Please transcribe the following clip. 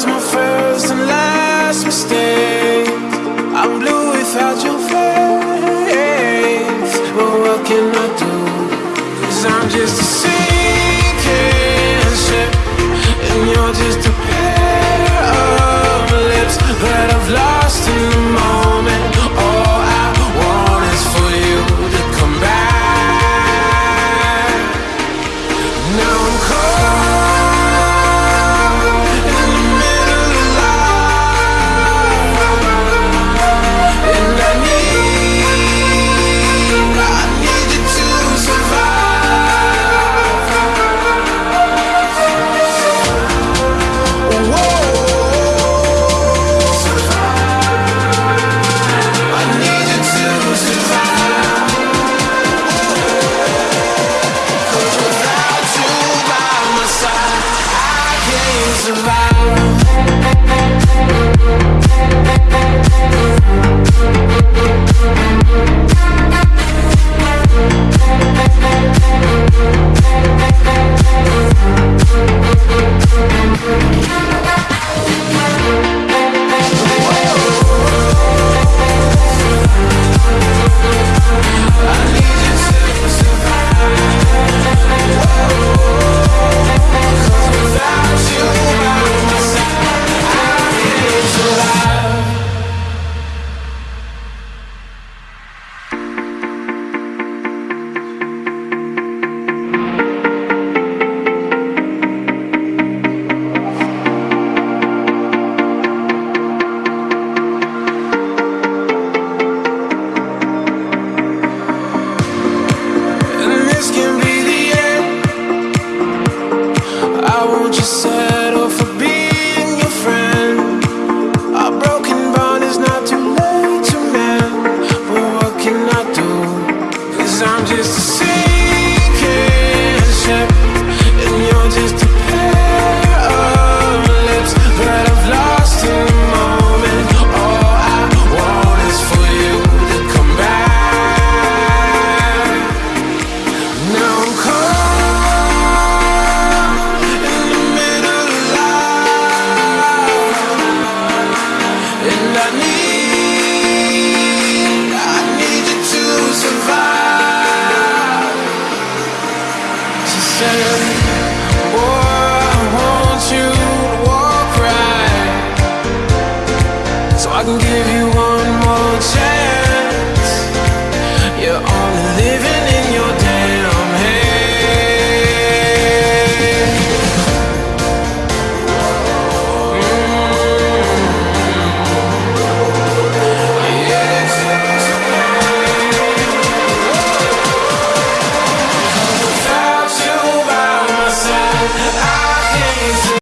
was my first and last mistake I'm blue without your face But what can I do? Cause I'm just a survive. you say one more chance.